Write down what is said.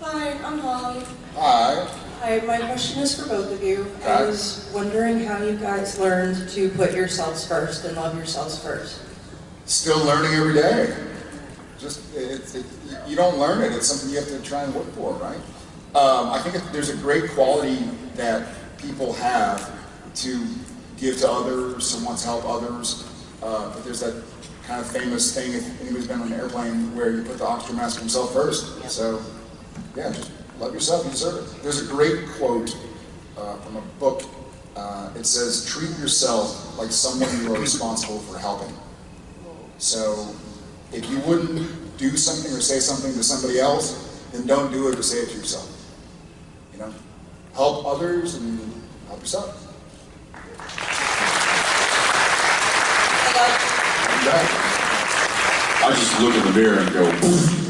Hi, I'm Holly. Hi. Hi, my question is for both of you. I was wondering how you guys learned to put yourselves first and love yourselves first. Still learning every day. Just, it, it, you don't learn it, it's something you have to try and look for, right? Um, I think it- there's a great quality that people have to give to others, to want to help others. Uh, but there's that kind of famous thing, if anybody's been on an airplane, where you put the oxygen mask on himself first. So, yeah, just love yourself, you deserve it. There's a great quote uh, from a book. Uh, it says, treat yourself like someone you are responsible for helping. So if you wouldn't do something or say something to somebody else, then don't do it or say it to yourself. You know, help others and help yourself. I love You got it. I just look in the mirror and go, yeah.